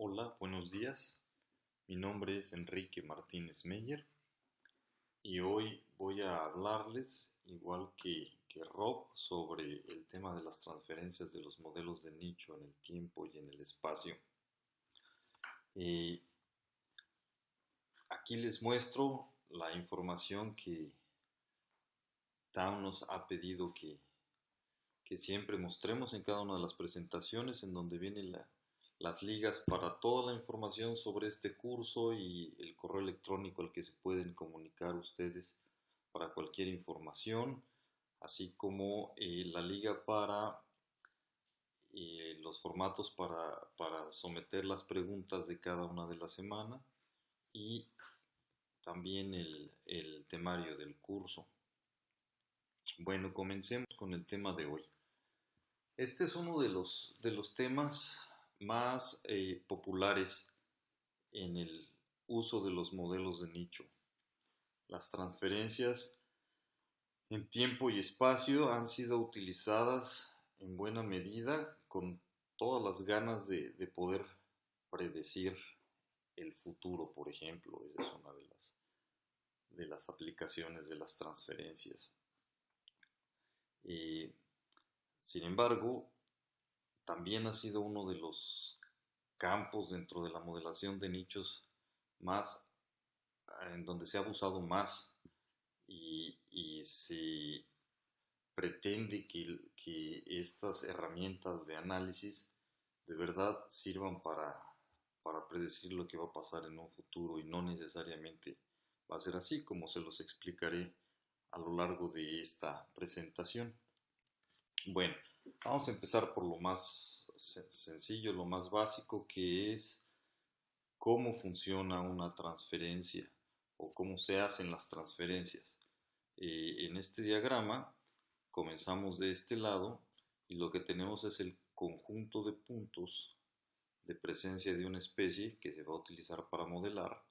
Hola, buenos días. Mi nombre es Enrique Martínez Meyer y hoy voy a hablarles, igual que, que, Rob, sobre el tema de las transferencias de los modelos de nicho en el tiempo y en el espacio. Eh, aquí les muestro la información que Town nos ha pedido que, que siempre mostremos en cada una de las presentaciones en donde viene la, las ligas para toda la información sobre este curso y el correo electrónico al que se pueden comunicar ustedes para cualquier información, así como eh, la liga para eh, los formatos para, para, someter las preguntas de cada una de la semana y también el, el temario del curso. Bueno, comencemos con el tema de hoy. Este es uno de los, de los temas más eh, populares en el uso de los modelos de nicho. Las transferencias en tiempo y espacio han sido utilizadas en buena medida con todas las ganas de, de poder predecir el futuro, por ejemplo. Es una de las, de las aplicaciones de las transferencias. Eh, sin embargo, también ha sido uno de los campos dentro de la modelación de nichos más en donde se ha abusado más y, se pretende que, que, estas herramientas de análisis de verdad sirvan para, para predecir lo que va a pasar en un futuro y no necesariamente va a ser así como se los explicaré a lo largo de esta presentación. Bueno, Vamos a empezar por lo más sencillo, lo más básico, que es cómo funciona una transferencia o cómo se hacen las transferencias. Eh, en este diagrama comenzamos de este lado y lo que tenemos es el conjunto de puntos de presencia de una especie que se va a utilizar para modelar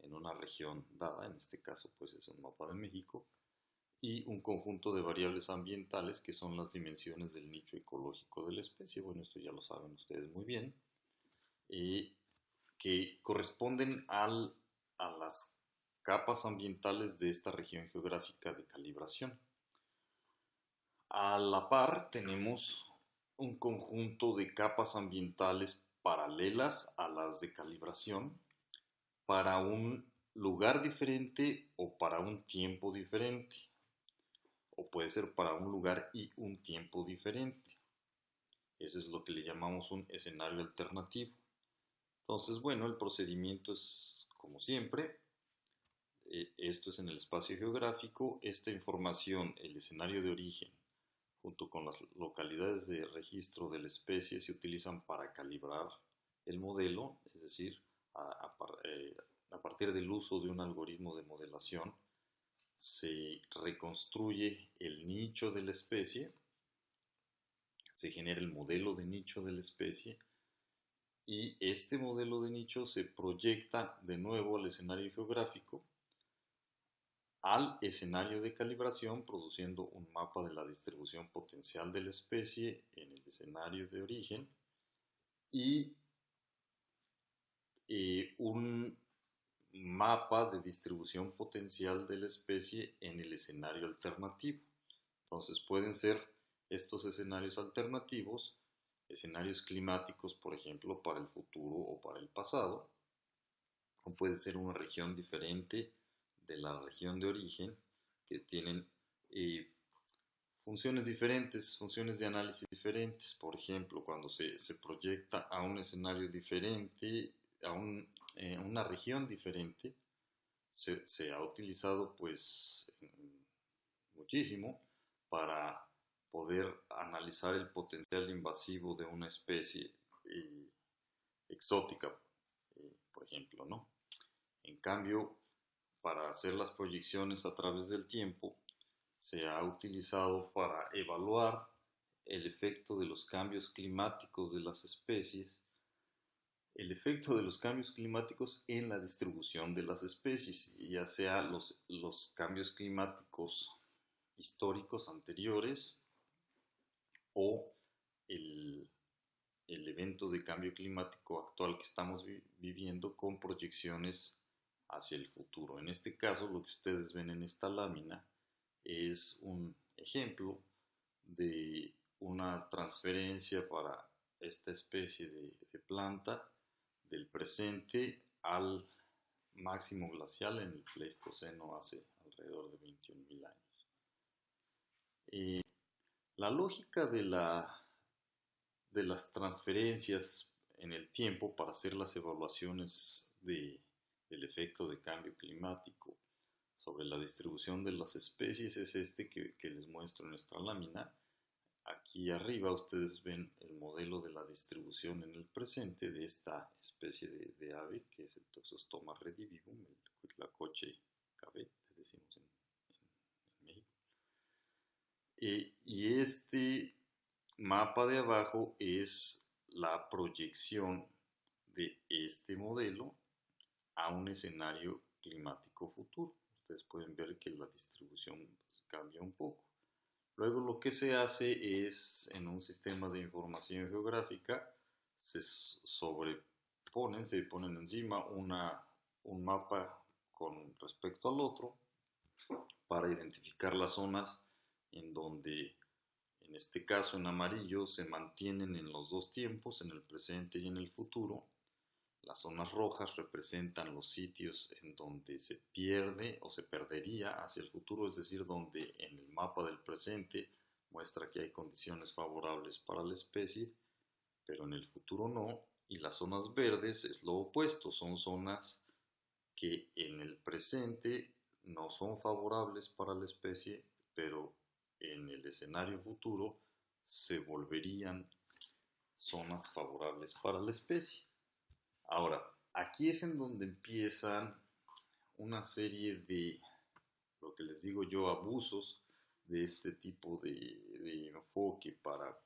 en una región dada, en este caso pues es un mapa de México, y un conjunto de variables ambientales que son las dimensiones del nicho ecológico de la especie. Bueno, esto ya lo saben ustedes muy bien. y que corresponden al, a las capas ambientales de esta región geográfica de calibración. A la par tenemos un conjunto de capas ambientales paralelas a las de calibración para un lugar diferente o para un tiempo diferente o puede ser para un lugar y un tiempo diferente. Eso es lo que le llamamos un escenario alternativo. Entonces, bueno, el procedimiento es como siempre. Eh, esto es en el espacio geográfico. Esta información, el escenario de origen, junto con las localidades de registro de la especie, se utilizan para calibrar el modelo, es decir, a eh, partir del uso de un algoritmo de modelación se reconstruye el nicho de la especie, se genera el modelo de nicho de la especie y este modelo de nicho se proyecta de nuevo al escenario geográfico, al escenario de calibración, produciendo un mapa de la distribución potencial de la especie en el escenario de origen y eh, un mapa de distribución potencial de la especie en el escenario alternativo. Entonces pueden ser estos escenarios alternativos, escenarios climáticos, por ejemplo, para el futuro o para el pasado, o puede ser una región diferente de la región de origen que tienen eh, funciones diferentes, funciones de análisis diferentes. Por ejemplo, cuando se, se proyecta a un escenario diferente, a un en una región diferente, se, ha utilizado pues muchísimo para poder analizar el potencial invasivo de una especie eh, exótica, eh, por ejemplo, ¿no? En cambio, para hacer las proyecciones a través del tiempo, se ha utilizado para evaluar el efecto de los cambios climáticos de las especies el efecto de los cambios climáticos en la distribución de las especies, ya sea los, los cambios climáticos históricos anteriores o el, el evento de cambio climático actual que estamos viviendo con proyecciones hacia el futuro. En este caso, lo que ustedes ven en esta lámina es un ejemplo de una transferencia para esta especie de, planta del presente al máximo glacial en el Pleistoceno hace alrededor de 21.000 años. Eh, la lógica de, la, de las transferencias en el tiempo para hacer las evaluaciones de, del efecto de cambio climático sobre la distribución de las especies es este que, que les muestro en esta lámina Aquí arriba ustedes ven el modelo de la distribución en el presente de esta especie de, ave que es el Toxostoma redivivum, el coche cabet, decimos en, México. Eh, y este mapa de abajo es la proyección de este modelo a un escenario climático futuro. Ustedes pueden ver que la distribución pues, cambia un poco. Luego lo que se hace es, en un sistema de información geográfica, se sobreponen, se ponen encima una, un mapa con respecto al otro para identificar las zonas en donde, en este caso en amarillo, se mantienen en los dos tiempos, en el presente y en el futuro, las zonas rojas representan los sitios en donde se pierde o se perdería hacia el futuro, es decir, donde en el mapa del presente muestra que hay condiciones favorables para la especie, pero en el futuro no. Y las zonas verdes es lo opuesto, son zonas que en el presente no son favorables para la especie, pero en el escenario futuro se volverían zonas favorables para la especie. Ahora, aquí es en donde empiezan una serie de, lo que les digo yo, abusos de este tipo de, enfoque para,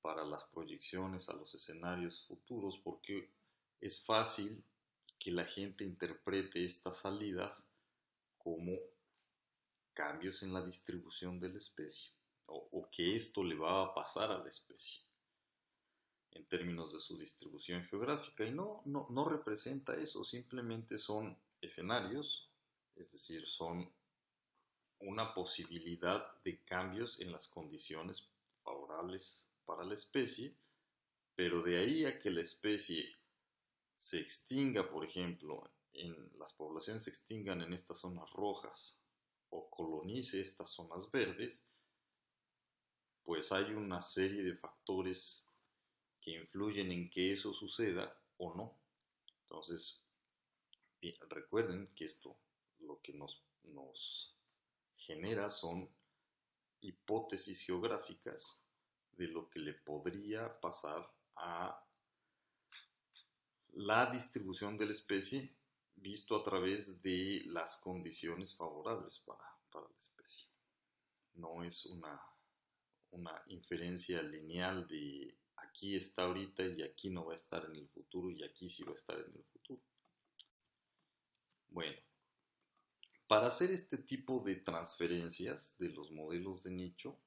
para las proyecciones a los escenarios futuros, porque es fácil que la gente interprete estas salidas como cambios en la distribución de la especie o, que esto le va a pasar a la especie en términos de su distribución geográfica. Y no, no, no representa eso, simplemente son escenarios, es decir, son una posibilidad de cambios en las condiciones favorables para la especie, pero de ahí a que la especie se extinga, por ejemplo, en las poblaciones se extingan en estas zonas rojas o colonice estas zonas verdes, pues hay una serie de factores que influyen en que eso suceda o no. Entonces, recuerden que esto lo que nos, nos genera son hipótesis geográficas de lo que le podría pasar a la distribución de la especie visto a través de las condiciones favorables para, para la especie. No es una, una inferencia lineal de aquí está ahorita y aquí no va a estar en el futuro y aquí sí va a estar en el futuro. Bueno, para hacer este tipo de transferencias de los modelos de nicho,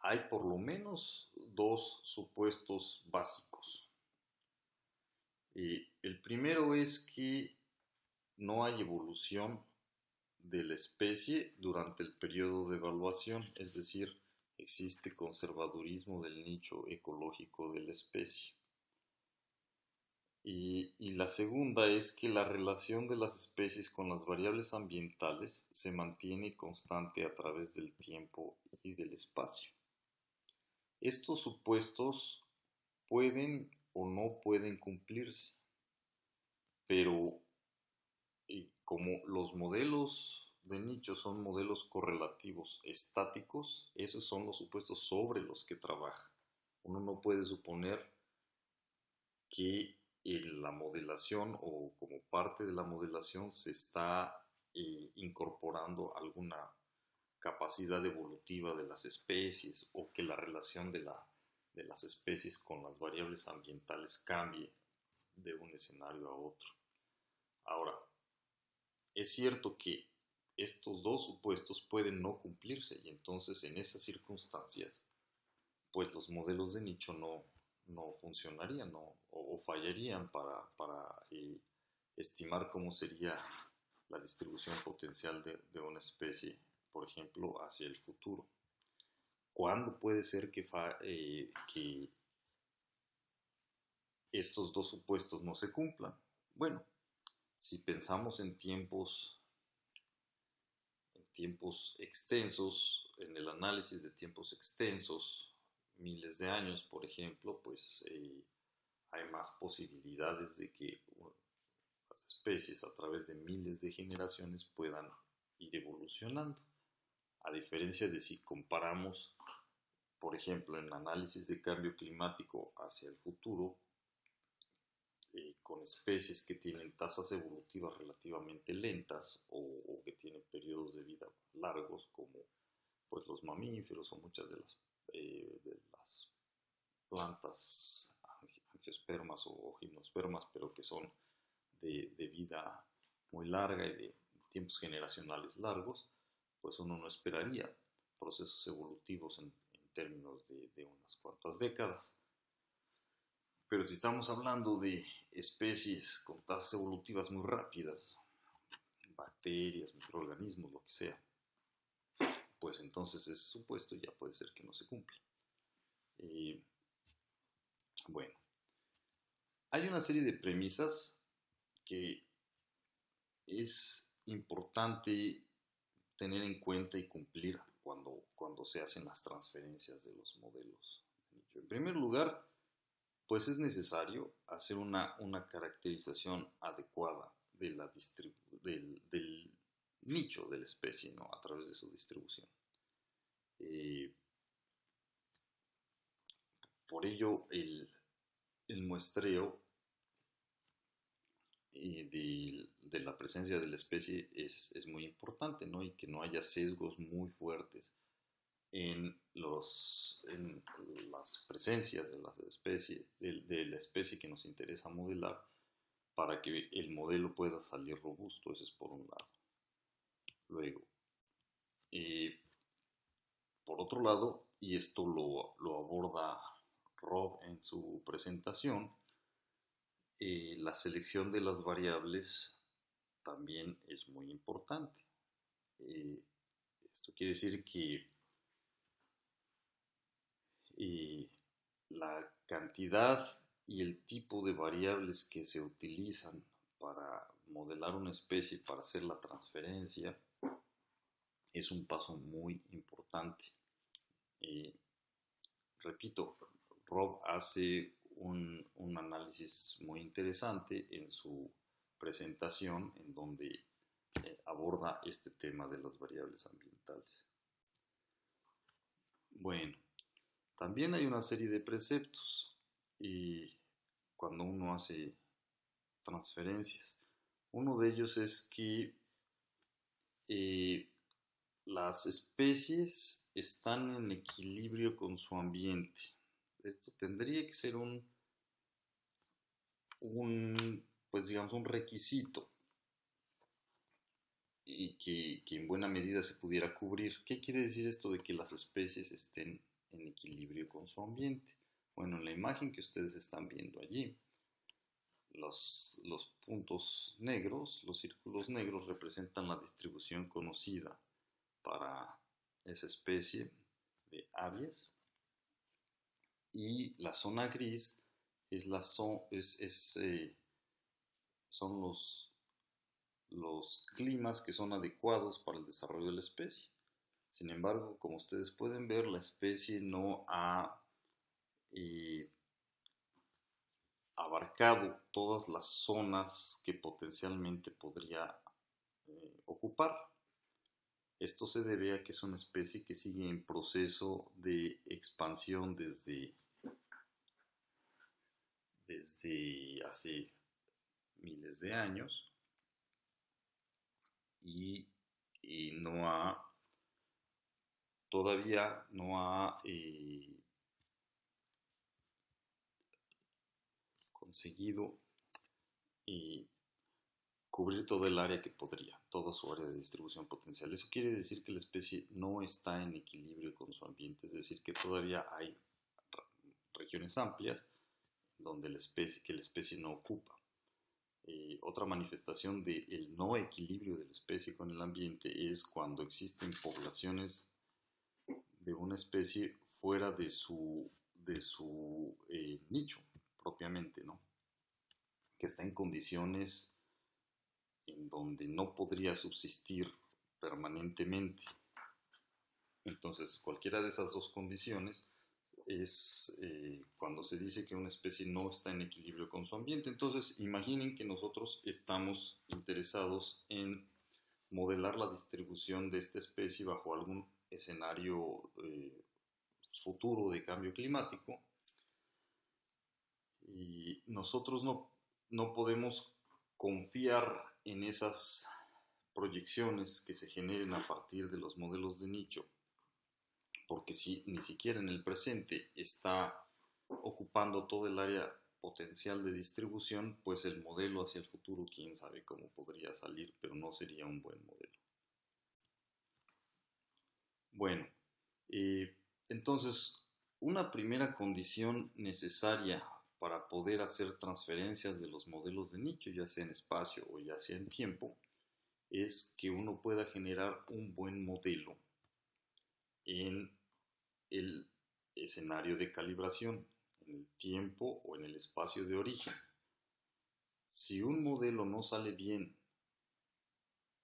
hay por lo menos dos supuestos básicos. el primero es que no hay evolución de la especie durante el periodo de evaluación, es decir, existe conservadurismo del nicho ecológico de la especie. Y, la segunda es que la relación de las especies con las variables ambientales se mantiene constante a través del tiempo y del espacio. Estos supuestos pueden o no pueden cumplirse, pero como los modelos de nicho son modelos correlativos estáticos, esos son los supuestos sobre los que trabaja. Uno no puede suponer que en la modelación o como parte de la modelación se está eh, incorporando alguna capacidad evolutiva de las especies o que la relación de, la, de las especies con las variables ambientales cambie de un escenario a otro. Ahora, es cierto que estos dos supuestos pueden no cumplirse y entonces en esas circunstancias, pues los modelos de nicho no, no funcionarían o, fallarían para, eh, estimar cómo sería la distribución potencial de, una especie, por ejemplo, hacia el futuro. ¿Cuándo puede ser que, eh, estos dos supuestos no se cumplan? Bueno, si pensamos en tiempos, tiempos extensos, en el análisis de tiempos extensos, miles de años, por ejemplo, pues eh, hay más posibilidades de que las especies a través de miles de generaciones puedan ir evolucionando. A diferencia de si comparamos, por ejemplo, en análisis de cambio climático hacia el futuro, eh, con especies que tienen tasas evolutivas relativamente lentas o, que tienen periodos de vida largos, como pues, los mamíferos o muchas de las eh, plantas angiospermas o gimnospermas, pero que son de, vida muy larga y de tiempos generacionales largos, pues uno no esperaría procesos evolutivos en, términos de, unas cuantas décadas. Pero si estamos hablando de especies con tasas evolutivas muy rápidas, bacterias, microorganismos, lo que sea, pues entonces ese supuesto ya puede ser que no se cumpla. bueno, hay una serie de premisas que es importante tener en cuenta y cumplir cuando, cuando se hacen las transferencias de los modelos. En primer lugar, pues es necesario hacer una, una caracterización adecuada del, nicho de la especie, ¿no? A través de su distribución. Eh, por ello, el, muestreo eh, de, la presencia de la especie es, muy importante, ¿no? Y que no haya sesgos muy fuertes en, las presencias de la especie, de la especie que nos interesa modelar para que el modelo pueda salir robusto, eso es por un lado. Luego, eh, por otro lado, y esto lo, aborda Rob en su presentación, eh, la selección de las variables también es muy importante. Eh, esto quiere decir que la cantidad y el tipo de variables que se utilizan para modelar una especie, para hacer la transferencia, es un paso muy importante. repito, Rob hace un, análisis muy interesante en su presentación en donde eh, aborda este tema de las variables ambientales. Bueno, también hay una serie de preceptos y cuando uno hace transferencias. Uno de ellos es que eh, las especies están en equilibrio con su ambiente. Esto tendría que ser un, un pues digamos, un requisito y que, que, en buena medida se pudiera cubrir. ¿Qué quiere decir esto de que las especies estén en equilibrio con su ambiente? Bueno, en la imagen que ustedes están viendo allí, los, los puntos negros, los círculos negros representan la distribución conocida para esa especie de aves. Y la zona gris es la es, eh, son los, los climas que son adecuados para el desarrollo de la especie. Sin embargo, como ustedes pueden ver, la especie no ha eh, abarcado todas las zonas que potencialmente podría eh, ocupar. Esto se debe a que es una especie que sigue en proceso de expansión desde, desde hace miles de años y, no ha todavía no ha eh, conseguido eh, cubrir todo el área que podría, toda su área de distribución potencial. Eso quiere decir que la especie no está en equilibrio con su ambiente, es decir, que todavía hay regiones amplias donde la especie, que la especie no ocupa. Eh, otra manifestación del no equilibrio de la especie con el ambiente es cuando existen poblaciones de una especie fuera de su, de su eh, nicho propiamente, ¿no? que está en condiciones en donde no podría subsistir permanentemente. Entonces, cualquiera de esas dos condiciones es eh, cuando se dice que una especie no está en equilibrio con su ambiente. Entonces, imaginen que nosotros estamos interesados en modelar la distribución de esta especie bajo algún escenario eh, futuro de cambio climático y nosotros no, no podemos confiar en esas proyecciones que se generen a partir de los modelos de nicho porque si ni siquiera en el presente está ocupando todo el área potencial de distribución, pues el modelo hacia el futuro, quién sabe cómo podría salir, pero no sería un buen modelo. Bueno, eh, entonces, una primera condición necesaria para poder hacer transferencias de los modelos de nicho, ya sea en espacio o ya sea en tiempo, es que uno pueda generar un buen modelo en el escenario de calibración, en el tiempo o en el espacio de origen. Si un modelo no sale bien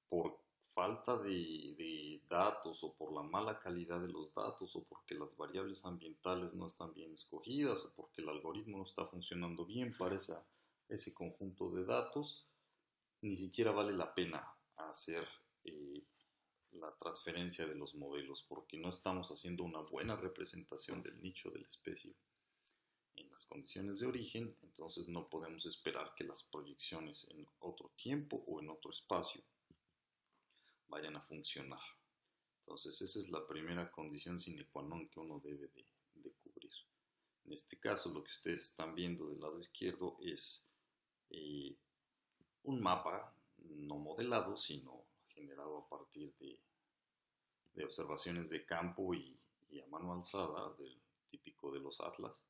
por falta de, datos o por la mala calidad de los datos o porque las variables ambientales no están bien escogidas o porque el algoritmo no está funcionando bien para ese conjunto de datos, ni siquiera vale la pena hacer eh, la transferencia de los modelos porque no estamos haciendo una buena representación del nicho de la especie en las condiciones de origen, entonces no podemos esperar que las proyecciones en otro tiempo o en otro espacio vayan a funcionar. Entonces esa es la primera condición sine qua non que uno debe de, cubrir. En este caso lo que ustedes están viendo del lado izquierdo es eh, un mapa no modelado, sino generado a partir de, observaciones de campo y, a mano alzada, del, típico de los atlas,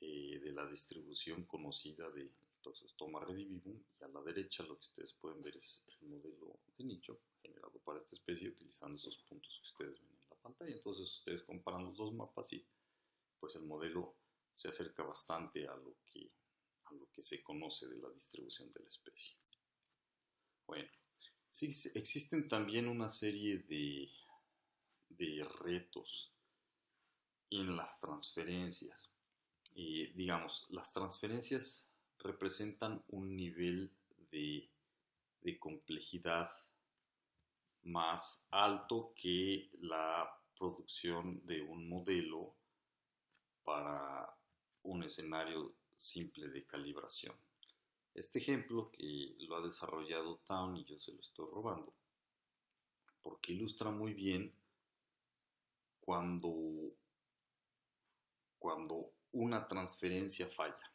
eh, de la distribución conocida de entonces toma redivivum y a la derecha lo que ustedes pueden ver es el modelo de nicho generado para esta especie utilizando esos puntos que ustedes ven en la pantalla. Entonces ustedes comparan los dos mapas y pues el modelo se acerca bastante a lo que, a lo que se conoce de la distribución de la especie. Bueno, Sí, existen también una serie de, de retos en las transferencias. digamos, las transferencias representan un nivel de, complejidad más alto que la producción de un modelo para un escenario simple de calibración. Este ejemplo que lo ha desarrollado Town y yo se lo estoy robando, porque ilustra muy bien cuando, cuando una transferencia falla.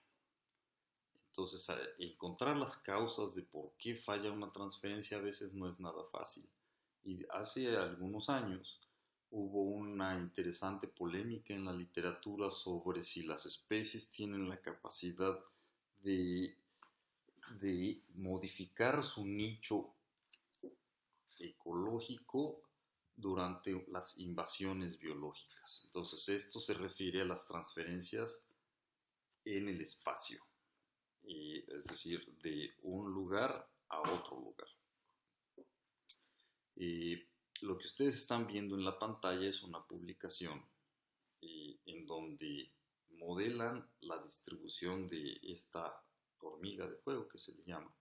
Entonces, encontrar las causas de por qué falla una transferencia a veces no es nada fácil. Y hace algunos años hubo una interesante polémica en la literatura sobre si las especies tienen la capacidad de de modificar su nicho ecológico durante las invasiones biológicas. Entonces esto se refiere a las transferencias en el espacio, es decir, de un lugar a otro lugar. lo que ustedes están viendo en la pantalla es una publicación en donde modelan la distribución de esta hormiga de fuego que se le llama,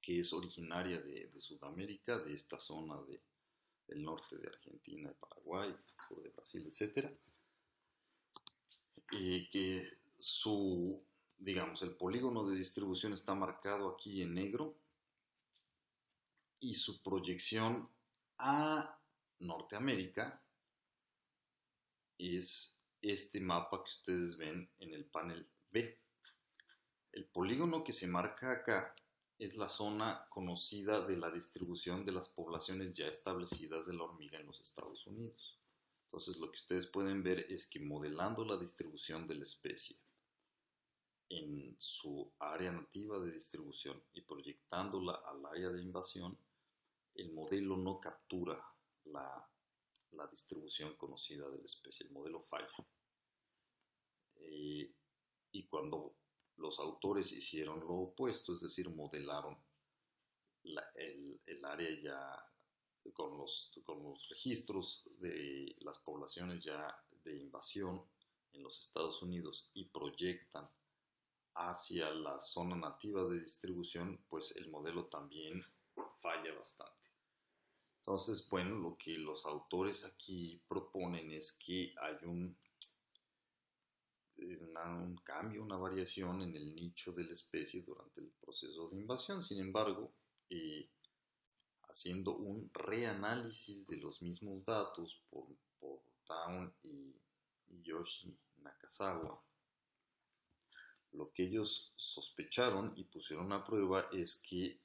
que es originaria de, Sudamérica, de esta zona de, del norte de Argentina, de Paraguay, sur de Brasil, etc. Y que su, digamos, el polígono de distribución está marcado aquí en negro y su proyección a Norteamérica es este mapa que ustedes ven en el panel B. El polígono que se marca acá es la zona conocida de la distribución de las poblaciones ya establecidas de la hormiga en los Estados Unidos. Entonces lo que ustedes pueden ver es que modelando la distribución de la especie en su área nativa de distribución y proyectándola al área de invasión, el modelo no captura la, distribución conocida de la especie, el modelo falla. Eh, y cuando los autores hicieron lo opuesto, es decir, modelaron el, área ya con los, con los registros de las poblaciones ya de invasión en los Estados Unidos y proyectan hacia la zona nativa de distribución, pues el modelo también falla bastante. Entonces, bueno, lo que los autores aquí proponen es que hay un, un cambio, una variación en el nicho de la especie durante el proceso de invasión. Sin embargo, eh, haciendo un reanálisis de los mismos datos por, por Town y, y Yoshi Nakazawa, lo que ellos sospecharon y pusieron a prueba es que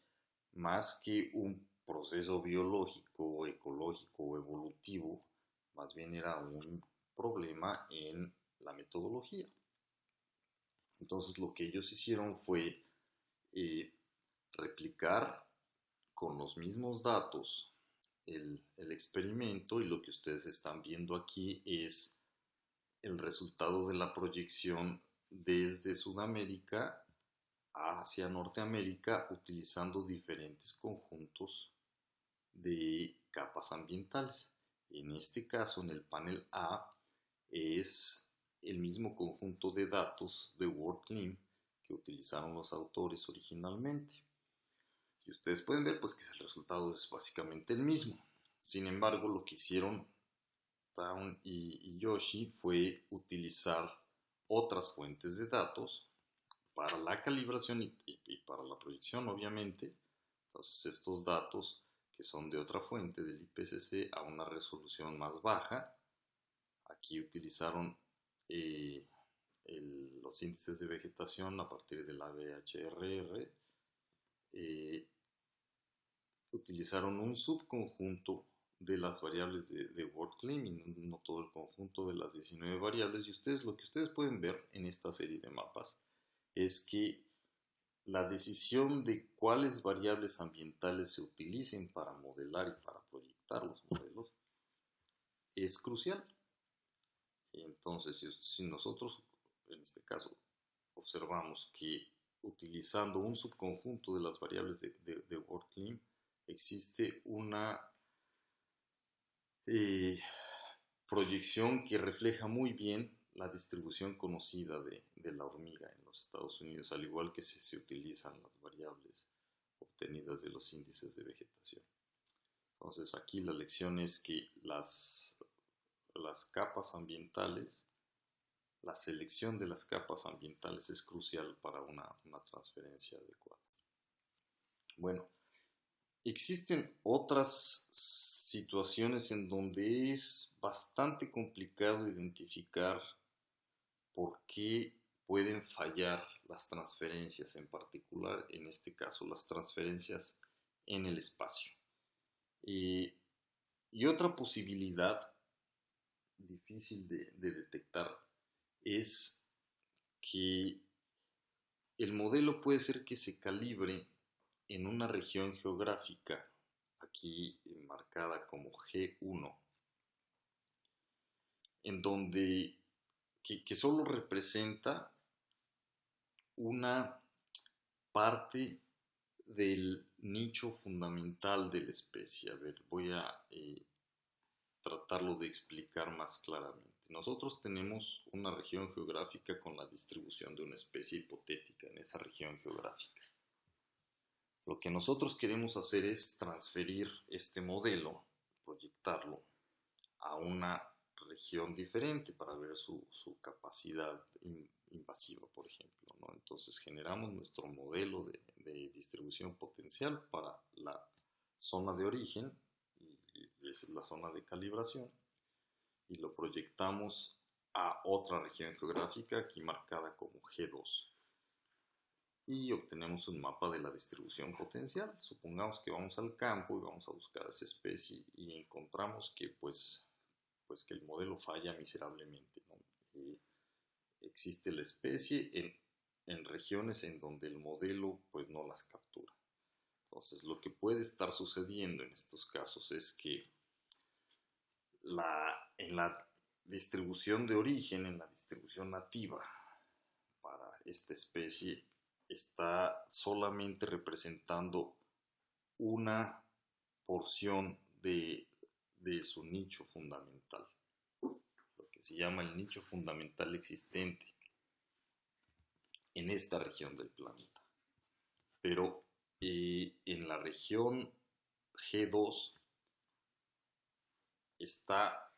más que un proceso biológico, ecológico o evolutivo, más bien era un problema en la metodología. Entonces lo que ellos hicieron fue eh, replicar con los mismos datos el, el, experimento y lo que ustedes están viendo aquí es el resultado de la proyección desde Sudamérica hacia Norteamérica utilizando diferentes conjuntos de capas ambientales. En este caso, en el panel A, es el mismo conjunto de datos de WordClim que utilizaron los autores originalmente. Y ustedes pueden ver pues que el resultado es básicamente el mismo. Sin embargo, lo que hicieron Brown y Yoshi fue utilizar otras fuentes de datos para la calibración y, para la proyección, obviamente. Entonces, estos datos que son de otra fuente del IPCC a una resolución más baja, aquí utilizaron eh, los índices de vegetación a partir del ABHRR, eh, utilizaron un subconjunto de las variables de, de y no, todo el conjunto de las 19 variables. Y ustedes lo que ustedes pueden ver en esta serie de mapas es que la decisión de cuáles variables ambientales se utilicen para modelar y para proyectar los modelos es crucial. Entonces, si, nosotros, en este caso, observamos que utilizando un subconjunto de las variables de, de, de existe una eh, proyección que refleja muy bien la distribución conocida de, la hormiga en los Estados Unidos, al igual que si se utilizan las variables obtenidas de los índices de vegetación. Entonces aquí la lección es que las, capas ambientales, la selección de las capas ambientales es crucial para una transferencia adecuada. Bueno, Existen otras situaciones en donde es bastante complicado identificar por qué pueden fallar las transferencias, en particular en este caso las transferencias en el espacio. y otra posibilidad difícil de detectar es que el modelo puede ser que se calibre en una región geográfica, aquí marcada como G1, en donde que, solo representa una parte del nicho fundamental de la especie. A ver, voy a eh, tratarlo de explicar más claramente. Nosotros tenemos una región geográfica con la distribución de una especie hipotética en esa región geográfica. Lo que nosotros queremos hacer es transferir este modelo, proyectarlo a una región diferente para ver su, capacidad invasiva, por ejemplo. Entonces generamos nuestro modelo de, distribución potencial para la zona de origen, es la zona de calibración, y lo proyectamos a otra región geográfica aquí marcada como G2 y obtenemos un mapa de la distribución potencial. Supongamos que vamos al campo y vamos a buscar esa especie y encontramos que pues, pues que el modelo falla miserablemente. Eh, existe la especie en en regiones en donde el modelo pues no las captura. Entonces, lo que puede estar sucediendo en estos casos es que la, en la distribución de origen, en la distribución nativa para esta especie, está solamente representando una porción de, de su nicho fundamental, lo que se llama el nicho fundamental existente en esta región del planeta. Pero eh, en la región G2 está,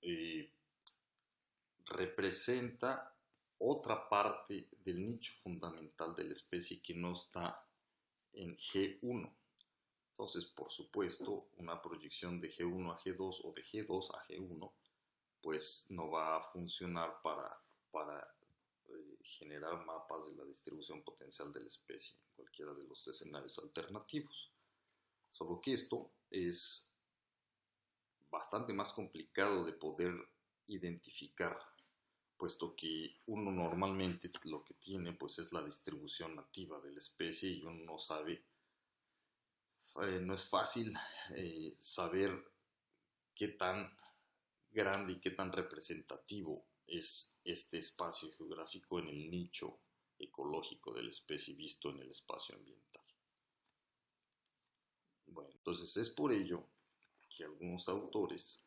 eh, representa otra parte del nicho fundamental de la especie que no está en G1. Entonces, por supuesto, una proyección de G1 a G2 o de G2 a G1, pues no va a funcionar para, para eh, generar mapas de la distribución potencial de la especie en cualquiera de los escenarios alternativos. Solo que esto es bastante más complicado de poder identificar, puesto que uno normalmente lo que tiene pues es la distribución nativa de la especie y uno no sabe, eh, no es fácil eh, saber qué tan grande y qué tan representativo es este espacio geográfico en el nicho ecológico de la especie visto en el espacio ambiental. Bueno, entonces es por ello que algunos autores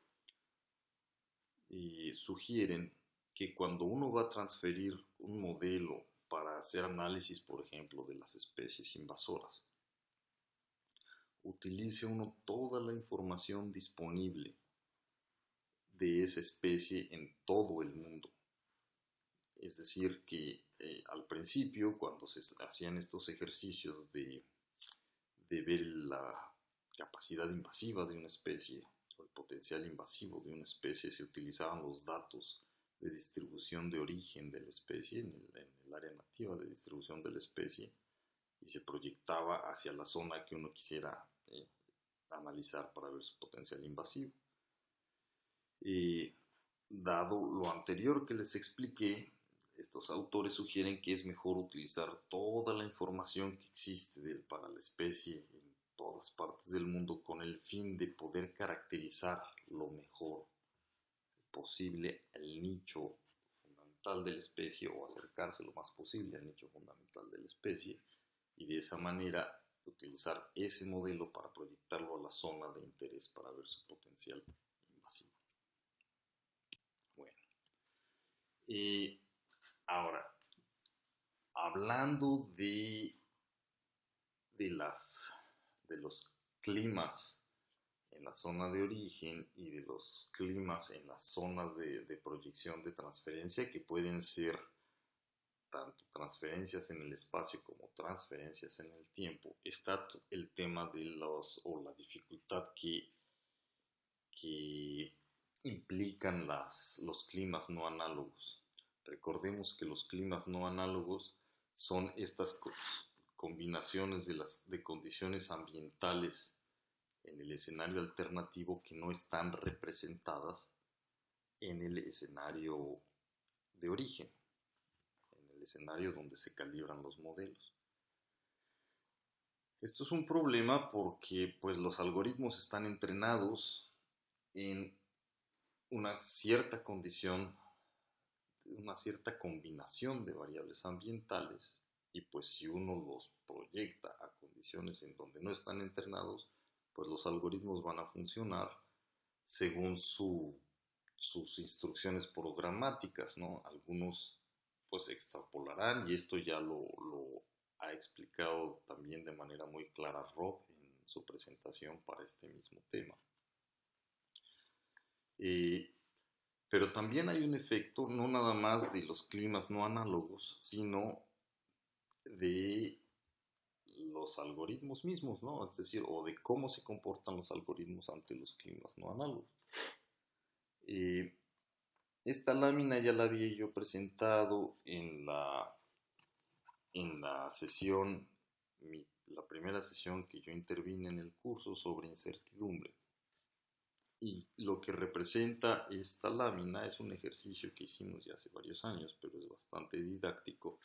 eh, sugieren que cuando uno va a transferir un modelo para hacer análisis, por ejemplo, de las especies invasoras, utilice uno toda la información disponible de esa especie en todo el mundo. Es decir, que eh, al principio, cuando se hacían estos ejercicios de, de ver la capacidad invasiva de una especie o el potencial invasivo de una especie, se utilizaban los datos de distribución de origen de la especie en el, área nativa de distribución de la especie y se proyectaba hacia la zona que uno quisiera eh, analizar para ver su potencial invasivo. Y dado lo anterior que les expliqué, estos autores sugieren que es mejor utilizar toda la información que existe para la especie en todas partes del mundo con el fin de poder caracterizar lo mejor posible el nicho fundamental de la especie o acercarse lo más posible al nicho fundamental de la especie y de esa manera utilizar ese modelo para proyectarlo a la zona de interés para ver su potencial Y ahora, hablando de, de, las, de los climas en la zona de origen y de los climas en las zonas de, proyección de transferencia que pueden ser tanto transferencias en el espacio como transferencias en el tiempo, está el tema de los o la dificultad que, que implican las, los climas no análogos. Recordemos que los climas no análogos son estas combinaciones de, las, de condiciones ambientales en el escenario alternativo que no están representadas en el escenario de origen, en el escenario donde se calibran los modelos. Esto es un problema porque pues, los algoritmos están entrenados en una cierta condición una cierta combinación de variables ambientales y pues si uno los proyecta a condiciones en donde no están entrenados, pues los algoritmos van a funcionar según sus instrucciones programáticas, ¿no? Algunos pues extrapolarán y esto ya lo, ha explicado también de manera muy clara Rob en su presentación para este mismo tema. Eh, pero también hay un efecto no nada más de los climas no análogos, sino de los algoritmos mismos, ¿no? Es decir, o de cómo se comportan los algoritmos ante los climas no análogos. Eh, esta lámina ya la había yo presentado en la, en la sesión, la primera sesión que yo intervine en el curso sobre incertidumbre. y lo que representa esta lámina es un ejercicio que hicimos ya hace varios años, pero es bastante didáctico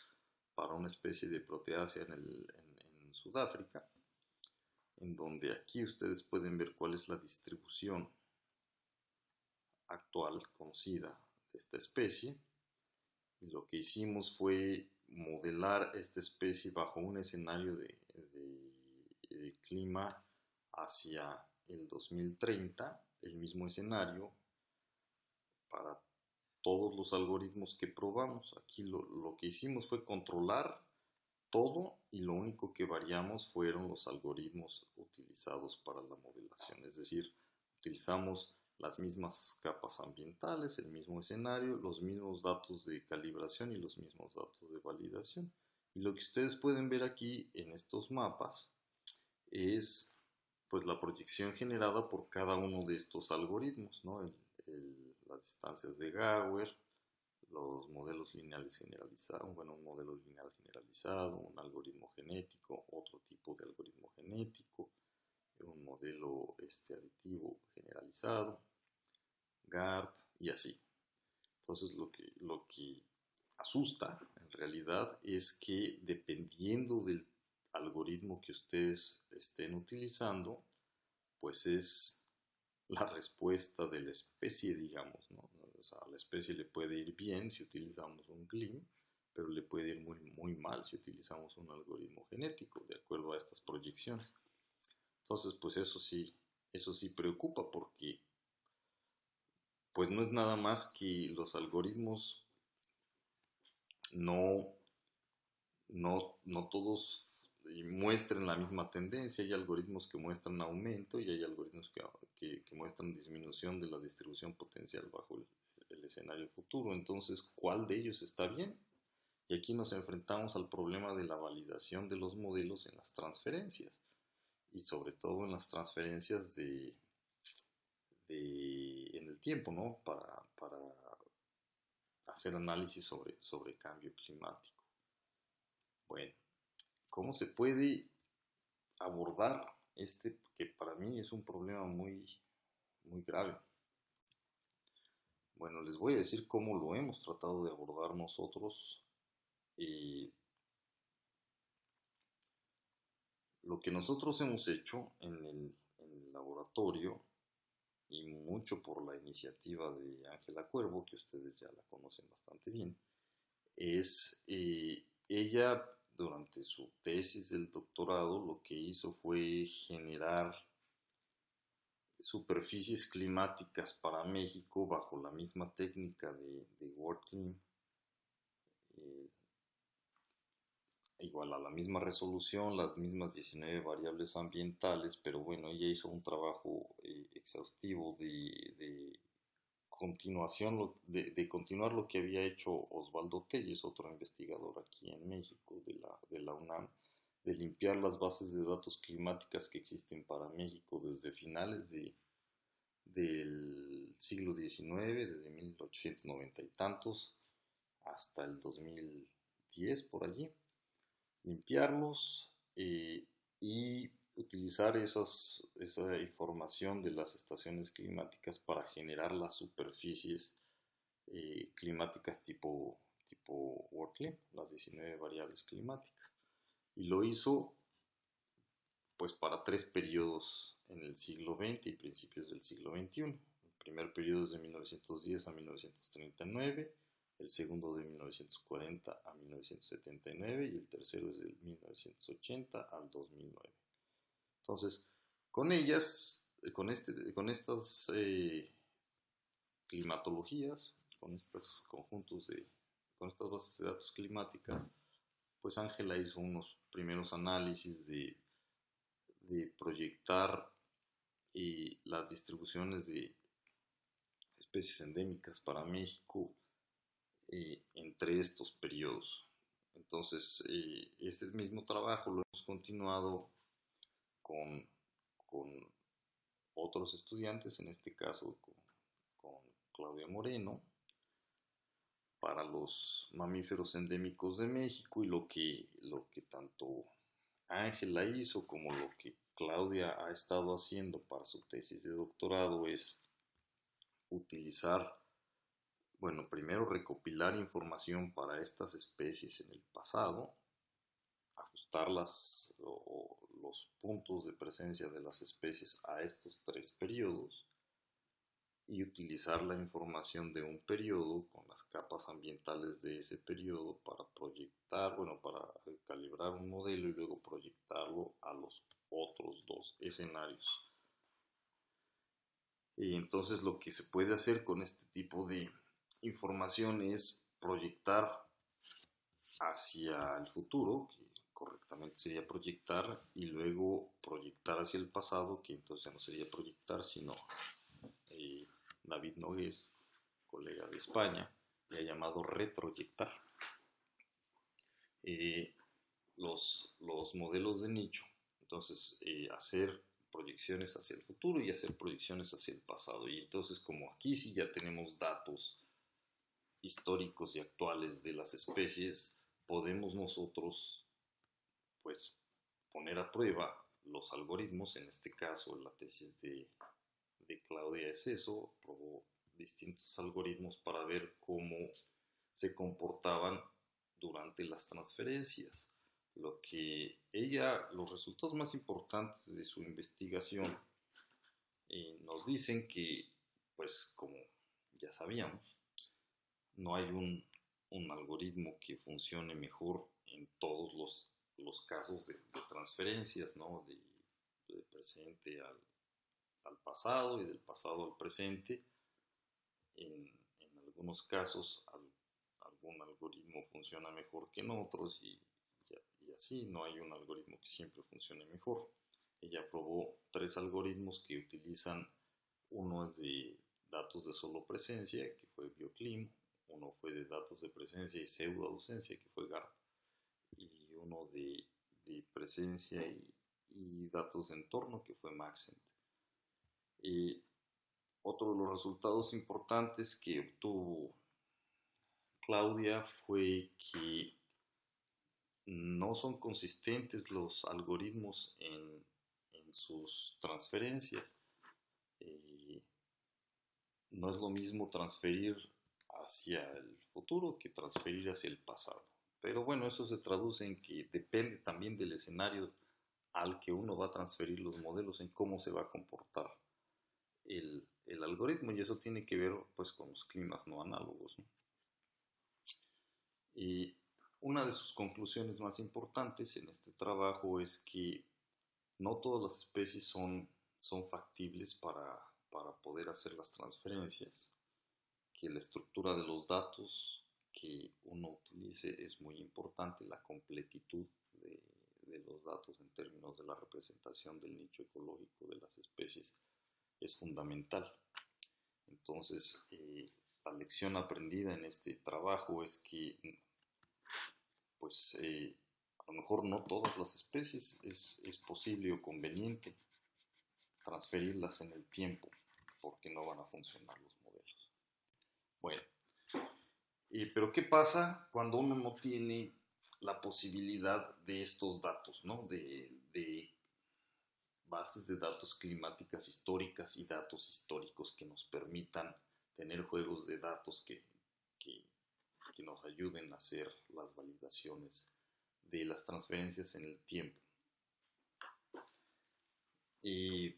para una especie de proteácea en, en Sudáfrica, en donde aquí ustedes pueden ver cuál es la distribución actual conocida de esta especie. Lo que hicimos fue modelar esta especie bajo un escenario de clima hacia el 2030 el mismo escenario para todos los algoritmos que probamos. Aquí lo, que hicimos fue controlar todo y lo único que variamos fueron los algoritmos utilizados para la modelación. Es decir, utilizamos las mismas capas ambientales, el mismo escenario, los mismos datos de calibración y los mismos datos de validación. Y lo que ustedes pueden ver aquí en estos mapas es pues la proyección generada por cada uno de estos algoritmos, ¿no? las distancias de Gauer, los modelos lineales generalizados, bueno, un modelo lineal generalizado, un algoritmo genético, otro tipo de algoritmo genético, un modelo este, aditivo generalizado, GARP y así. Entonces lo que, lo que asusta en realidad es que dependiendo del algoritmo que ustedes estén utilizando, pues es la respuesta de la especie, digamos, ¿no? Sea, a la especie le puede ir bien si utilizamos un GLIM, pero le puede ir muy, muy mal si utilizamos un algoritmo genético, de acuerdo a estas proyecciones. Entonces, pues eso sí, eso sí preocupa porque pues no es nada más que los algoritmos no, no, no todos muestren la misma tendencia. Hay algoritmos que muestran aumento y hay algoritmos que, que, muestran disminución de la distribución potencial bajo el, el, escenario futuro. Entonces, ¿cuál de ellos está bien? Y aquí nos enfrentamos al problema de la validación de los modelos en las transferencias y sobre todo en las transferencias de, de en el tiempo, ¿no? Para, para hacer análisis sobre, sobre cambio climático. Bueno, cómo se puede abordar este que para mí es un problema muy, muy grave. Bueno, les voy a decir cómo lo hemos tratado de abordar nosotros. lo que nosotros hemos hecho en el, laboratorio, y mucho por la iniciativa de Ángela Cuervo, que ustedes ya la conocen bastante bien, es eh, ella durante su tesis del doctorado lo que hizo fue generar superficies climáticas para México bajo la misma técnica de, de eh, igual a la misma resolución, las mismas 19 variables ambientales, pero bueno, ella hizo un trabajo eh, exhaustivo de continuación de, continuar lo que había hecho Osvaldo Telles, otro investigador aquí en México de la, de la UNAM, de limpiar las bases de datos climáticas que existen para México desde finales de, del siglo XIX, desde 1890 y tantos hasta el 2010 por allí, limpiarlos eh, y utilizar esa información de las estaciones climáticas para generar las superficies eh, climáticas tipo, tipo Wortley, las 19 variables climáticas. Y lo hizo pues para tres periodos en el siglo XX y principios del siglo XXI. El primer periodo es de 1910 a 1939, el segundo de 1940 a 1979 y el tercero es de 1980 al 2009. Entonces, con ellas, eh, con, este, con estas eh, climatologías, con estos conjuntos de, con estas bases de datos climáticas, pues Ángela hizo unos primeros análisis de, proyectar eh, las distribuciones de especies endémicas para México entre estos periodos. Entonces, este mismo trabajo lo hemos continuado con, otros estudiantes, en este caso con, Claudia Moreno, para los mamíferos endémicos de México y lo que, lo que tanto Ángela hizo como lo que Claudia ha estado haciendo para su tesis de doctorado es utilizar, bueno, primero recopilar información para estas especies en el pasado, ajustar las, los puntos de presencia de las especies a estos tres periodos y utilizar la información de un periodo con las capas ambientales de ese periodo para proyectar, bueno, para calibrar un modelo y luego proyectarlo a los otros dos escenarios. Y entonces lo que se puede hacer con este tipo de información es proyectar hacia el futuro, que correctamente sería proyectar, y luego proyectar hacia el pasado, que entonces ya no sería proyectar, sino David Nogués, colega de España, le ha llamado retroyectar. Eh, los, los modelos de nicho, entonces eh, hacer proyecciones hacia el futuro y hacer proyecciones hacia el pasado. Y entonces como aquí sí ya tenemos datos históricos y actuales de las especies, podemos nosotros pues poner a prueba los algoritmos, en este caso la tesis de, de Claudia es eso, probó distintos algoritmos para ver cómo se comportaban durante las transferencias lo que ella, los resultados más importantes de su investigación eh, nos dicen que, pues como ya sabíamos, no hay un, algoritmo que funcione mejor en todos los, los casos de, transferencias, ¿no? De, presente al, al, pasado y del pasado al presente. En, en algunos casos algún algoritmo funciona mejor que en otros y así, no hay un algoritmo que siempre funcione mejor. Ella probó tres algoritmos que utilizan, uno es de datos de solo presencia, que fue BioClim, uno fue de datos de presencia y pseudo ausencia, que fue GARP, y uno de, presencia y, datos de entorno, que fue Maxent. Y otro de los resultados importantes que obtuvo Claudia fue que no son consistentes los algoritmos en, sus transferencias. Eh, no es lo mismo transferir hacia el futuro que transferir hacia el pasado. Pero bueno, eso se traduce en que depende también del escenario al que uno va a transferir los modelos, en cómo se va a comportar el, algoritmo y eso tiene que ver pues con los climas no análogos. Y una de sus conclusiones más importantes en este trabajo es que no todas las especies son, factibles para, poder hacer las transferencias, que la estructura de los datos que uno utilice es muy importante, la completitud de, los datos en términos de la representación del nicho ecológico de las especies es fundamental. Entonces, eh, la lección aprendida en este trabajo es que pues eh, a lo mejor no todas las especies es, posible o conveniente transferirlas en el tiempo porque no van a funcionar los modelos. Bueno, pero ¿qué pasa cuando uno no tiene la posibilidad de estos datos, ¿no? de, bases de datos climáticas históricas y datos históricos que nos permitan tener juegos de datos que que nos ayuden a hacer las validaciones de las transferencias en el tiempo. Y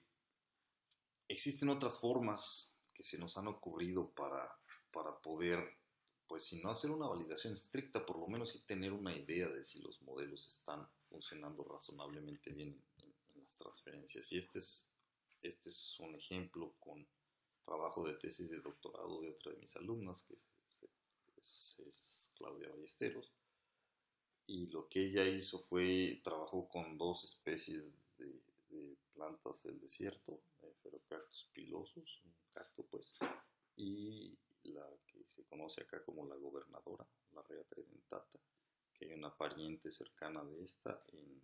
existen otras formas que se nos han ocurrido para, para poder, pues si no hacer una validación estricta, por lo menos sí tener una idea de si los modelos están funcionando razonablemente bien en, las transferencias. Y este es, este es un ejemplo con trabajo de tesis de doctorado de otra de mis alumnas, que es, Claudia Ballesteros. Y lo que ella hizo fue, trabajó con dos especies de, plantas del desierto, Ferocactus pilosus, un cacto pues, y la que se conoce acá como la gobernadora, la rea tridentata, que hay una pariente cercana de esta en,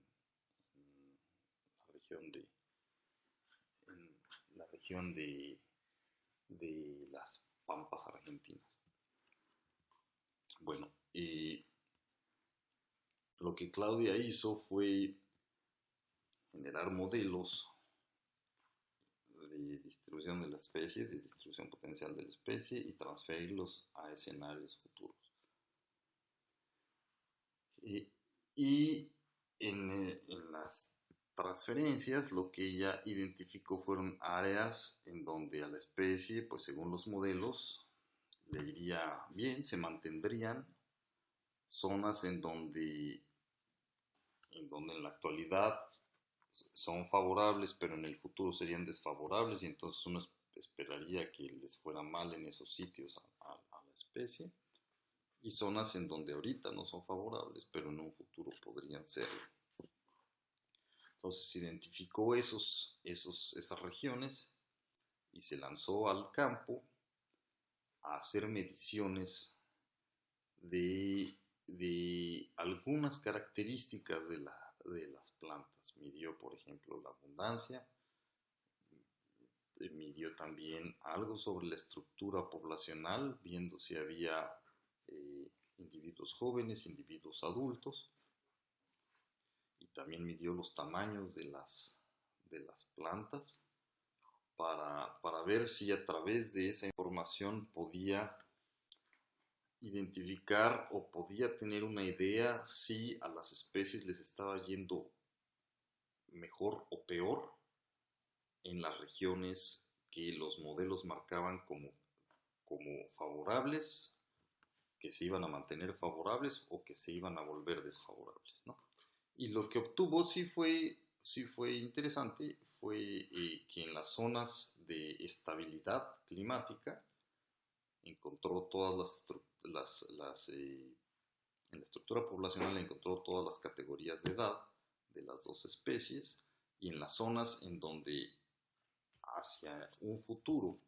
de la región de, de las pampas argentinas. Bueno, y lo que Claudia hizo fue generar modelos de distribución de la especie, de distribución potencial de la especie y transferirlos a escenarios futuros. Y, en, eh, en, las transferencias lo que ella identificó fueron áreas en donde a la especie, pues según los modelos, le iría bien, se mantendrían, zonas en donde en donde en la actualidad son favorables, pero en el futuro serían desfavorables y entonces uno esperaría que les fuera mal en esos sitios a, la especie y zonas en donde ahorita no son favorables, pero en un futuro podrían serlo. Entonces identificó esos, esos, esas regiones y se lanzó al campo a hacer mediciones de de algunas características de, de las plantas. Midió, por ejemplo, la abundancia, midió también algo sobre la estructura poblacional, viendo si había eh, individuos jóvenes, individuos adultos, también midió los tamaños de las, de las plantas para, para ver si a través de esa información podía identificar o podía tener una idea si a las especies les estaba yendo mejor o peor en las regiones que los modelos marcaban como, como favorables, que se iban a mantener favorables o que se iban a volver desfavorables. Y lo que obtuvo sí fue, sí fue interesante, fue eh, que en las zonas de estabilidad climática encontró todas las las, las eh, en la estructura poblacional encontró todas las categorías de edad de las dos especies y en las zonas en donde hacia un futuro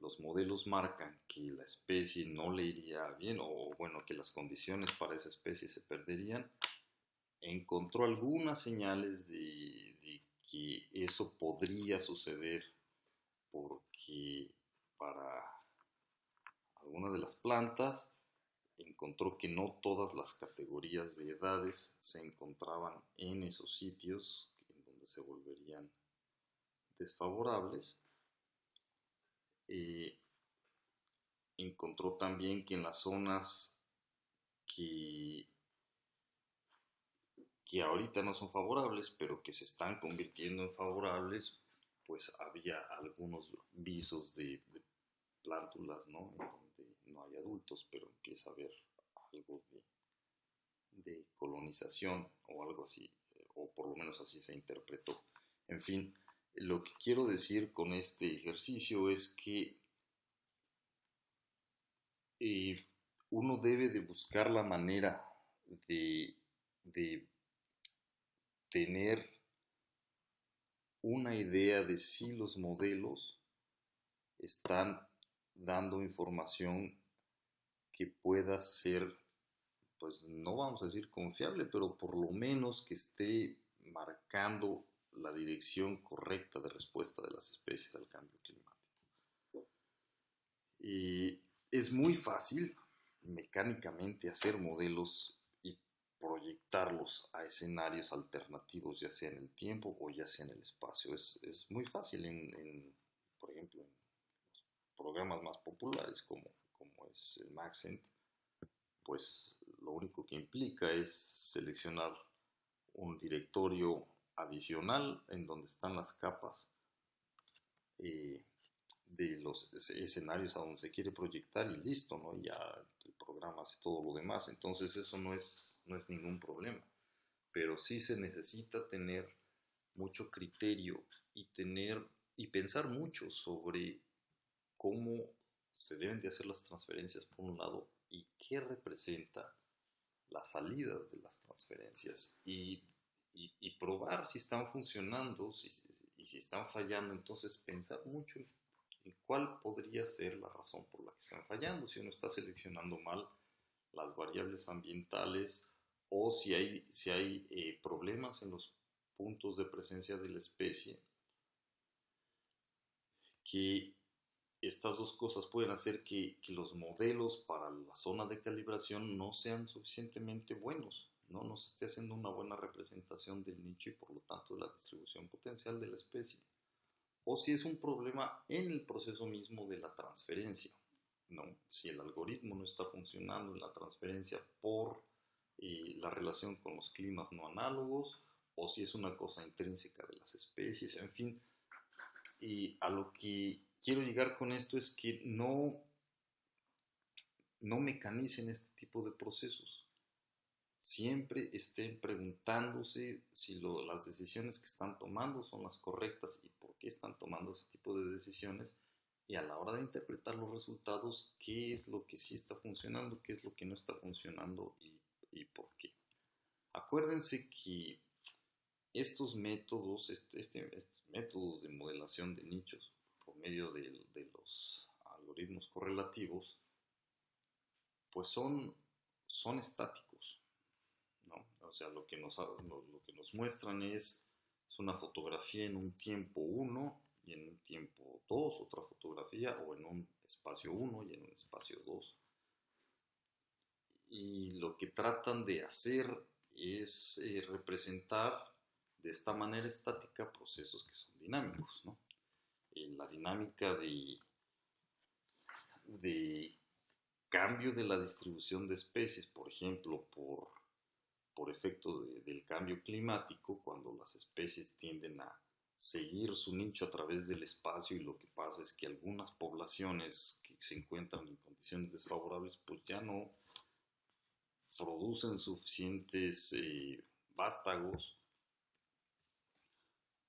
los modelos marcan que la especie no le iría bien o bueno que las condiciones para esa especie se perderían, encontró algunas señales de, de que eso podría suceder porque para alguna de las plantas, encontró que no todas las categorías de edades se encontraban en esos sitios en donde se volverían desfavorables. Eh, encontró también que en las zonas que, que ahorita no son favorables, pero que se están convirtiendo en favorables, pues había algunos visos de, de plántulas, ¿no? no hay adultos, pero empieza a haber algo de, colonización o algo así, o por lo menos así se interpretó. En fin, lo que quiero decir con este ejercicio es que eh, uno debe de buscar la manera de, de tener una idea de si los modelos están dando información que pueda ser, pues no vamos a decir confiable, pero por lo menos que esté marcando la dirección correcta de respuesta de las especies al cambio climático. Y es muy fácil mecánicamente hacer modelos y proyectarlos a escenarios alternativos, ya sea en el tiempo o ya sea en el espacio. Es, es muy fácil, en, en, por ejemplo, en programas más populares como, como es el Maxent, pues lo único que implica es seleccionar un directorio adicional en donde están las capas eh, de los escenarios a donde se quiere proyectar y listo, ¿no? ya el programa hace todo lo demás, entonces eso no es, no es ningún problema, pero sí se necesita tener mucho criterio y tener y pensar mucho sobre cómo se deben de hacer las transferencias por un lado y qué representa las salidas de las transferencias y, probar si están funcionando y si están fallando, entonces pensar mucho en cuál podría ser la razón por la que están fallando, si uno está seleccionando mal las variables ambientales o si hay, si hay eh, problemas en los puntos de presencia de la especie que estas dos cosas pueden hacer que, los modelos para la zona de calibración no sean suficientemente buenos, ¿no? no se esté haciendo una buena representación del nicho y por lo tanto de la distribución potencial de la especie. o si es un problema en el proceso mismo de la transferencia. ¿no? Si el algoritmo no está funcionando en la transferencia por eh, la relación con los climas no análogos, o si es una cosa intrínseca de las especies, en fin. Y a lo que quiero llegar con esto es que no, no mecanicen este tipo de procesos siempre estén preguntándose si las decisiones que están tomando son las correctas y por qué están tomando ese tipo de decisiones y a la hora de interpretar los resultados, qué es lo que sí está funcionando, qué es lo que no está funcionando y, por qué. Acuérdense que estos métodos, este, este, estos de modelación de nichos por medio de, de los algoritmos correlativos, pues son, son estáticos o sea, lo que nos, lo, que nos muestran es, es, una fotografía en un tiempo 1 y en un tiempo 2, otra fotografía, o en un espacio 1 y en un espacio 2. Y lo que tratan de hacer es eh, representar de esta manera estática procesos que son dinámicos. ¿no? En la dinámica de, de cambio de la distribución de especies, por ejemplo, por por efecto del cambio climático, cuando las especies tienden a seguir su nicho a través del espacio y lo que pasa es que algunas poblaciones que se encuentran en condiciones desfavorables pues ya no producen suficientes eh, vástagos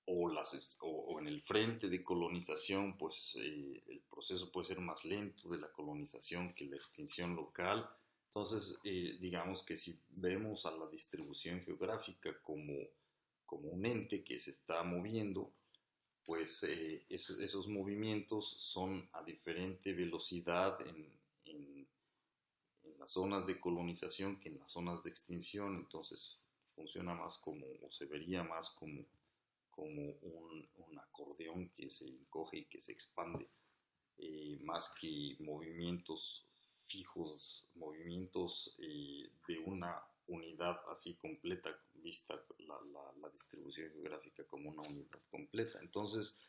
o, las, o, en el frente de colonización pues eh, el proceso puede ser más lento de la colonización que la extinción local entonces, eh, digamos que si vemos a la distribución geográfica como, como un ente que se está moviendo, pues eh, esos, movimientos son a diferente velocidad en, en, las zonas de colonización que en las zonas de extinción, entonces funciona más como, o se vería más como, como un, un acordeón que se encoge y que se expande, eh, más que movimientos fijos, movimientos eh, de una unidad así completa, vista la, distribución geográfica como una unidad completa. Entonces,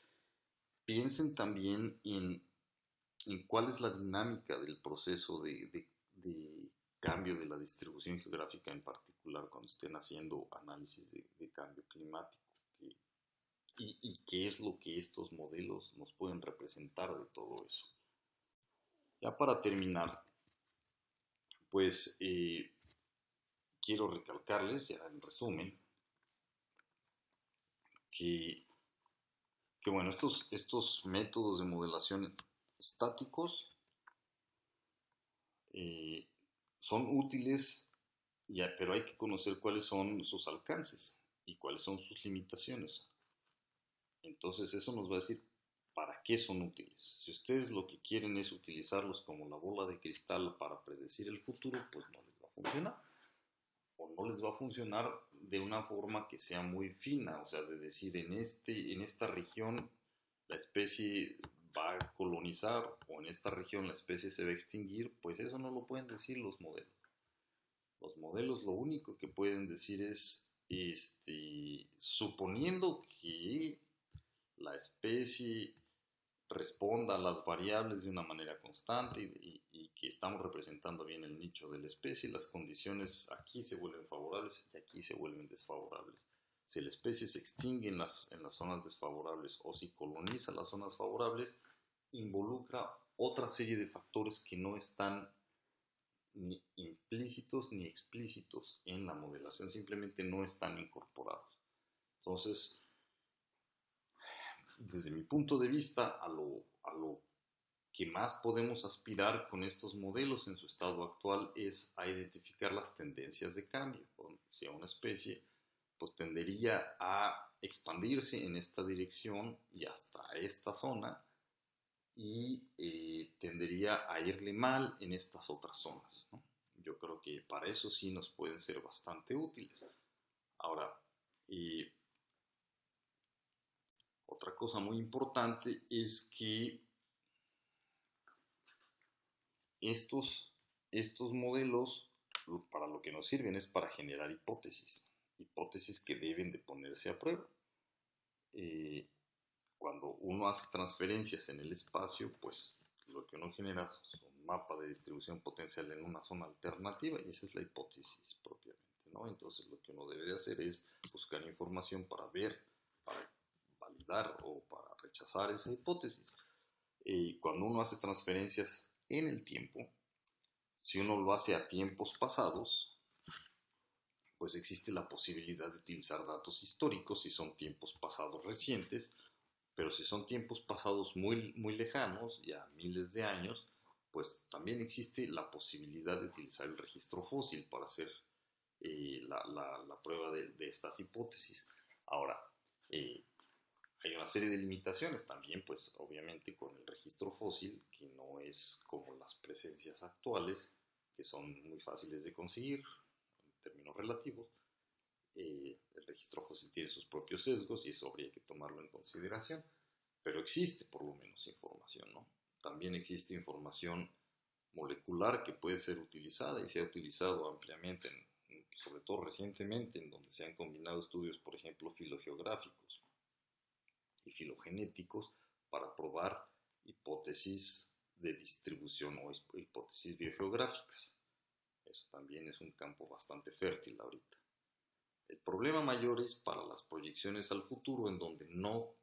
piensen también en, cuál es la dinámica del proceso de, cambio de la distribución geográfica en particular cuando estén haciendo análisis de, cambio climático y qué es lo que estos modelos nos pueden representar de todo eso. Ya para terminar, pues eh, quiero recalcarles, ya en resumen, que, bueno, estos, estos métodos de modelación estáticos eh, son útiles, ya, pero hay que conocer cuáles son sus alcances y cuáles son sus limitaciones. Entonces eso nos va a decir para qué son útiles. Si ustedes lo que quieren es utilizarlos como la bola de cristal para predecir el futuro, pues no les va a funcionar. O no les va a funcionar de una forma que sea muy fina, o sea, de decir en, este, en esta región la especie va a colonizar o en esta región la especie se va a extinguir, pues eso no lo pueden decir los modelos. Los modelos lo único que pueden decir es, este, suponiendo que la especie responda a las variables de una manera constante y, que estamos representando bien el nicho de la especie, las condiciones aquí se vuelven favorables y aquí se vuelven desfavorables. Si la especie se extingue en las, en las zonas desfavorables o si coloniza las zonas favorables, involucra otra serie de factores que no están ni implícitos ni explícitos en la modelación, simplemente no están incorporados. Entonces, desde mi punto de vista, a lo, a lo que más podemos aspirar con estos modelos en su estado actual es a identificar las tendencias de cambio. Si una especie pues tendería a expandirse en esta dirección y hasta esta zona y eh, tendería a irle mal en estas otras zonas. Yo creo que para eso sí nos pueden ser bastante útiles. Ahora, eh, otra cosa muy importante es que estos, estos modelos para lo que nos sirven es para generar hipótesis, hipótesis que deben de ponerse a prueba. Eh, cuando uno hace transferencias en el espacio, pues lo que uno genera es un mapa de distribución potencial en una zona alternativa y esa es la hipótesis propiamente, ¿no? Entonces lo que uno debe hacer es buscar información para ver, para validar o para rechazar esa hipótesis. Y cuando uno hace transferencias en el tiempo, si uno lo hace a tiempos pasados, pues existe la posibilidad de utilizar datos históricos si son tiempos pasados recientes pero si son tiempos pasados muy, muy lejanos, ya miles de años, pues también existe la posibilidad de utilizar el registro fósil para hacer eh, la, la, prueba de, de, estas hipótesis. Ahora, eh, hay una serie de limitaciones también, pues obviamente con el registro fósil, que no es como las presencias actuales, que son muy fáciles de conseguir en términos relativos, eh, el registro fósil tiene sus propios sesgos y eso habría que tomarlo en consideración, pero existe por lo menos información, ¿no? También existe información molecular que puede ser utilizada y se ha utilizado ampliamente, sobre todo recientemente, en donde se han combinado estudios, por ejemplo, filogeográficos y filogenéticos para probar hipótesis de distribución o hipótesis biogeográficas. Eso también es un campo bastante fértil ahorita. El problema mayor es para las proyecciones al futuro en donde no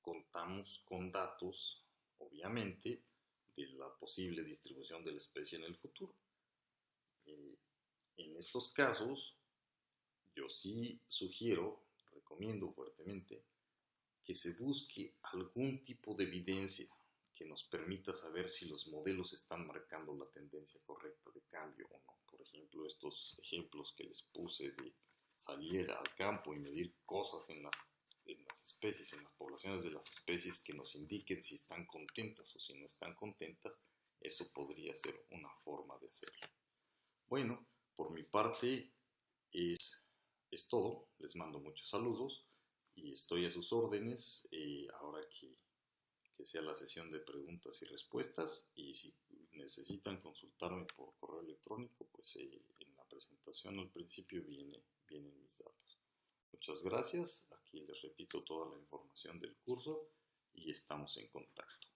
contamos con datos, obviamente, de la posible distribución de la especie en el futuro. Eh, en estos casos, yo sí sugiero, recomiendo fuertemente, que se busque algún tipo de evidencia que nos permita saber si los modelos están marcando la tendencia correcta de cambio o no. Por ejemplo, estos ejemplos que les puse de salir al campo y medir cosas en las, especies, en las poblaciones de las especies que nos indiquen si están contentas o si no están contentas, eso podría ser una forma de hacerlo. Bueno, por mi parte es, es todo. Les mando muchos saludos y estoy a sus órdenes eh, ahora que, que sea la sesión de preguntas y respuestas y si necesitan consultarme por correo electrónico, pues eh, en la presentación al principio viene, vienen mis datos. Muchas gracias, aquí les repito toda la información del curso y estamos en contacto.